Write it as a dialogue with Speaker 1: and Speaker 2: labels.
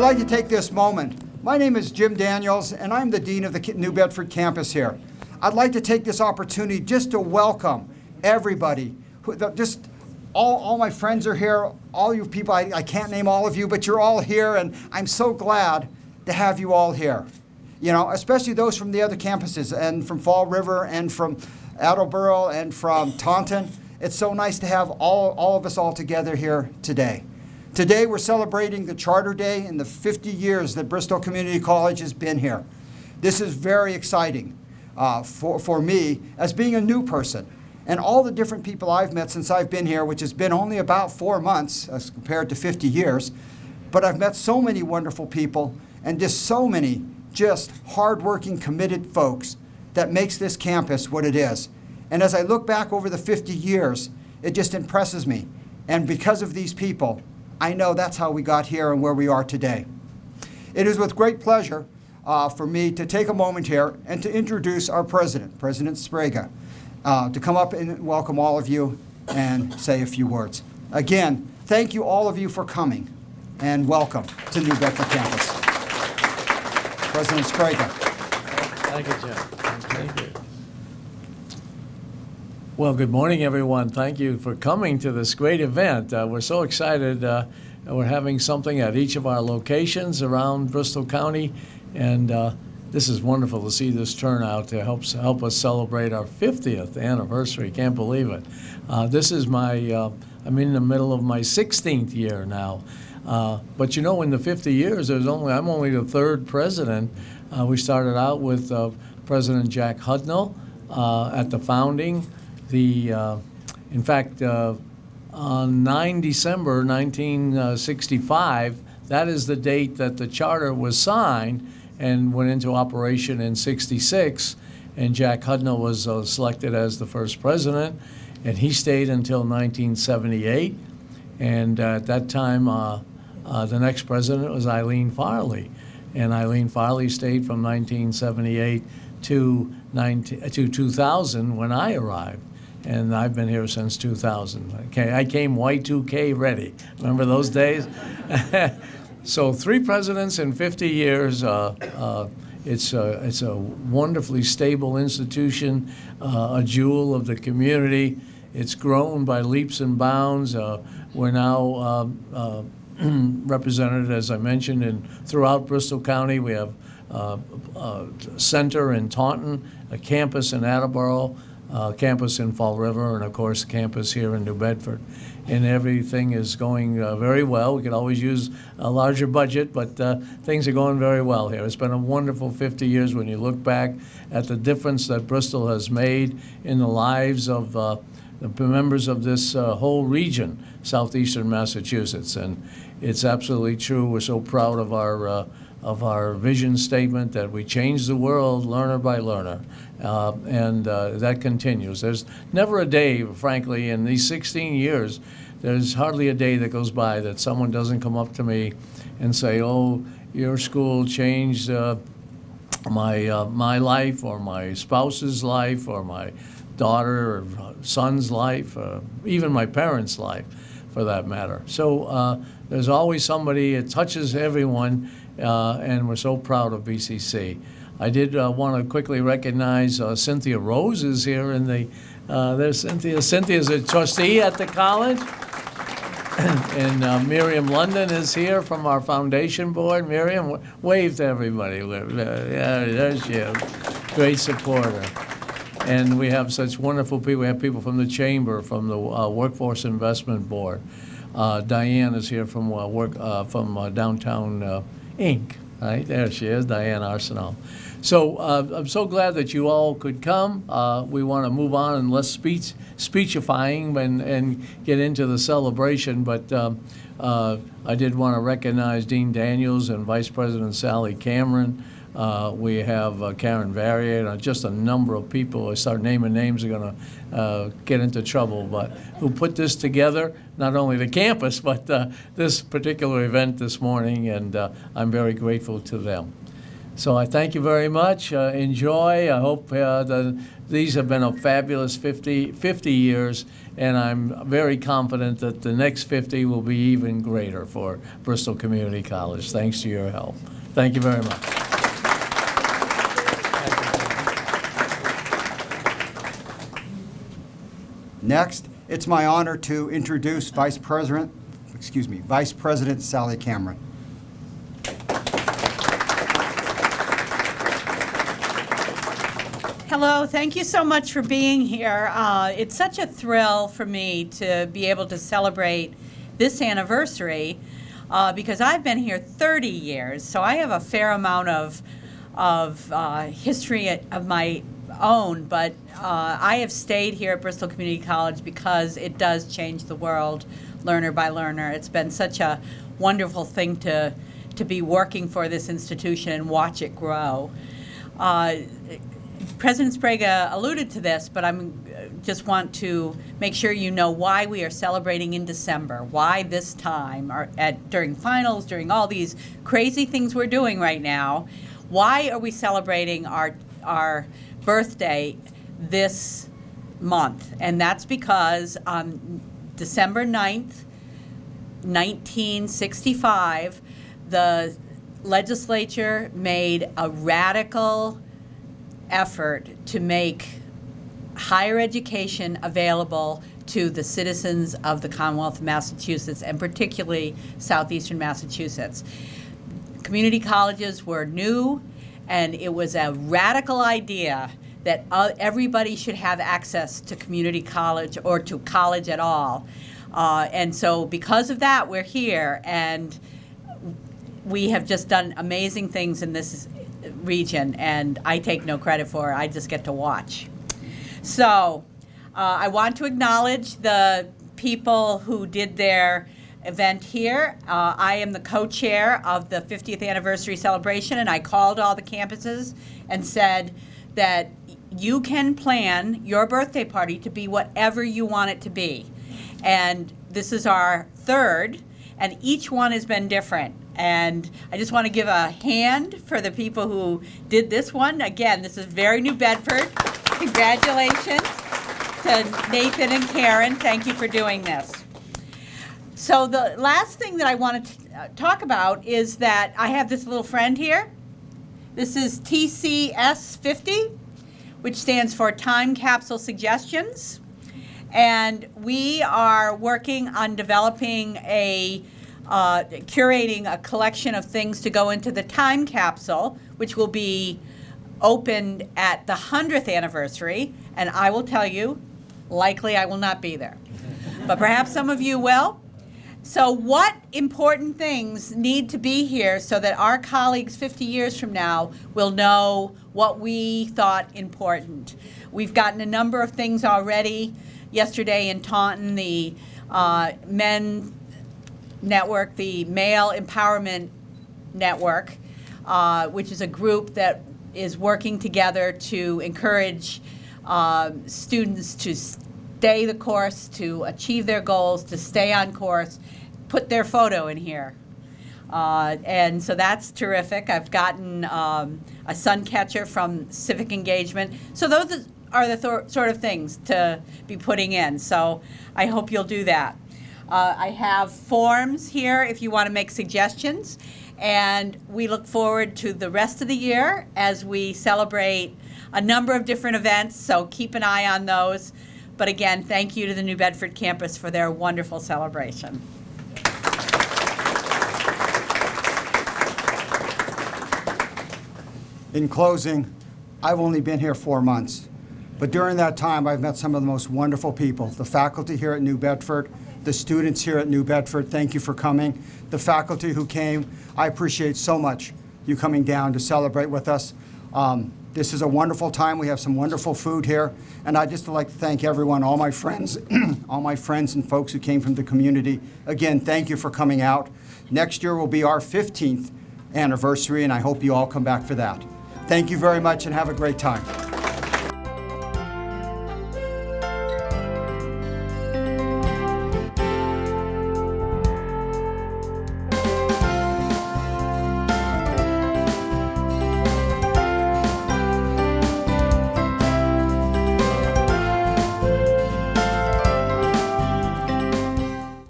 Speaker 1: I'd like to take this moment. My name is Jim Daniels, and I'm the Dean of the New Bedford campus here. I'd like to take this opportunity just to welcome everybody, who, just all, all my friends are here, all you people, I, I can't name all of you, but you're all here, and I'm so glad to have you all here. You know, especially those from the other campuses, and from Fall River, and from Attleboro, and from Taunton. It's so nice to have all, all of us all together here today. Today we're celebrating the Charter Day and the 50 years that Bristol Community College has been here. This is very exciting uh, for, for me as being a new person. And all the different people I've met since I've been here, which has been only about four months as compared to 50 years, but I've met so many wonderful people and just so many just hardworking, committed folks that makes this campus what it is. And as I look back over the 50 years, it just impresses me. And because of these people, I know that's how we got here and where we are today. It is with great pleasure uh, for me to take a moment here and to introduce our president, President Sbrega, uh, to come up and welcome all of you and say a few words. Again, thank you all of you for coming and welcome to New Bedford campus. President Sbrega.
Speaker 2: Thank you, Jim. Thank you. Well, good morning, everyone. Thank you for coming to this great event. Uh, we're so excited. Uh, we're having something at each of our locations around Bristol County, and uh, this is wonderful to see this turnout to help help us celebrate our 50th anniversary. Can't believe it. Uh, this is my. Uh, I'm in the middle of my 16th year now. Uh, but you know, in the 50 years, there's only I'm only the third president. we started out with President Jack Hudnall at the founding the, uh, in fact, uh, on 9 December 1965, that is the date that the charter was signed and went into operation in 66. And Jack Hudnall was uh, selected as the first president, and he stayed until 1978. And at that time, uh, uh, the next president was Eileen Farley. And Eileen Farley stayed from 1978 to, 19, to 2000 when I arrived and I've been here since 2000. Okay, I came Y2K ready. Remember those days? so three presidents in 50 years. Uh, uh, it's a, it's a wonderfully stable institution, uh, a jewel of the community. It's grown by leaps and bounds. Uh, we're now um, uh, represented, as I mentioned, in throughout Bristol County. We have uh, a center in Taunton, a campus in Attleboro, uh, campus in Fall River, and of course, campus here in New Bedford. And everything is going uh, very well. We could always use a larger budget, but uh, things are going very well here. It's been a wonderful 50 years when you look back at the difference that Bristol has made in the lives of uh, the members of this uh, whole region, southeastern Massachusetts. And it's absolutely true. We're so proud of our uh, of our vision statement that we change the world learner by learner. Uh, and uh, that continues. There's never a day, frankly, in these 16 years, there's hardly a day that goes by that someone doesn't come up to me and say, oh, your school changed uh, my, uh, my life or my spouse's life or my daughter or son's life, uh, even my parents' life for that matter. So uh, there's always somebody, it touches everyone, and we're so proud of BCC. I did uh, want to quickly recognize uh, Cynthia Rose is here in the, uh, there's Cynthia. Cynthia's a trustee at the college. and uh, Miriam London is here from our foundation board. Miriam, wave to everybody. Uh, yeah, there she is. Great supporter. And we have such wonderful people. We have people from the chamber, from the uh, Workforce Investment Board. Diane is here from work from downtown Inc. Right there she is, Diane Arsenault. So uh, I'm so glad that you all could come. Uh, we want to move on and less speech speechifying and, and get into the celebration. But um, uh, I did want to recognize Dean Daniels and Vice President Sally Cameron. Uh, we have uh, Karen Varier, and just a number of people. I start naming names, are going to uh, get into trouble. But who put this together? Not only the campus, but this particular event this morning, and I'm very grateful to them. So I thank you very much. Uh, enjoy. I hope uh, that these have been a fabulous 50, 50 years, and I'm very confident that the next 50 will be even greater for Bristol Community College, thanks to your help. Thank you very much.
Speaker 1: Next, it's my honor to introduce Vice President, excuse me, Vice President Sally Cameron.
Speaker 3: Hello, thank you so much for being here. Uh, it's such a thrill for me to be able to celebrate this anniversary uh, because I've been here 30 years, so I have a fair amount of, of uh, history of my own, but uh, I have stayed here at Bristol Community College because it does change the world learner by learner. It's been such a wonderful thing to, to be working for this institution and watch it grow. Uh, President Sbrega alluded to this, but I'm uh, just want to make sure you know why we are celebrating in December. Why this time, at during finals, during all these crazy things we're doing right now. Why are we celebrating our our birthday this month? And that's because on December 9th, 1965, the legislature made a radical effort to make higher education available to the citizens of the Commonwealth of Massachusetts and particularly southeastern Massachusetts. Community colleges were new and it was a radical idea that uh, everybody should have access to community college or to college at all. Uh, and so because of that, we're here and we have just done amazing things in this region, and I take no credit for it. I just get to watch. So uh, I want to acknowledge the people who did their event here. Uh, I am the co-chair of the 50th anniversary celebration, and I called all the campuses and said that you can plan your birthday party to be whatever you want it to be. And this is our third, and each one has been different. And I just want to give a hand for the people who did this one. Again, this is very New Bedford. Congratulations to Nathan and Karen. Thank you for doing this. So the last thing that I want to uh, talk about is that I have this little friend here. This is TCS 50, which stands for Time Capsule Suggestions. And we are working on developing a uh, curating a collection of things to go into the time capsule, which will be opened at the 100th anniversary. And I will tell you, likely I will not be there. but perhaps some of you will. So what important things need to be here so that our colleagues 50 years from now will know what we thought important? We've gotten a number of things already. Yesterday in Taunton, the uh, men network, the Male Empowerment Network, uh, which is a group that is working together to encourage uh, students to stay the course, to achieve their goals, to stay on course, put their photo in here. Uh, and so that's terrific. I've gotten um, a sun catcher from Civic Engagement. So those are the th sort of things to be putting in. So I hope you'll do that. Uh, I have forms here if you want to make suggestions. And we look forward to the rest of the year as we celebrate a number of different events, so keep an eye on those. But again, thank you to the New Bedford campus for their wonderful celebration.
Speaker 1: In closing, I've only been here four months, but during that time, I've met some of the most wonderful people. The faculty here at New Bedford, the students here at New Bedford, thank you for coming. The faculty who came, I appreciate so much you coming down to celebrate with us. Um, this is a wonderful time. We have some wonderful food here. And I'd just like to thank everyone, all my friends, all my friends and folks who came from the community. Again, thank you for coming out. Next year will be our 15th anniversary, and I hope you all come back for that. Thank you very much and have a great time.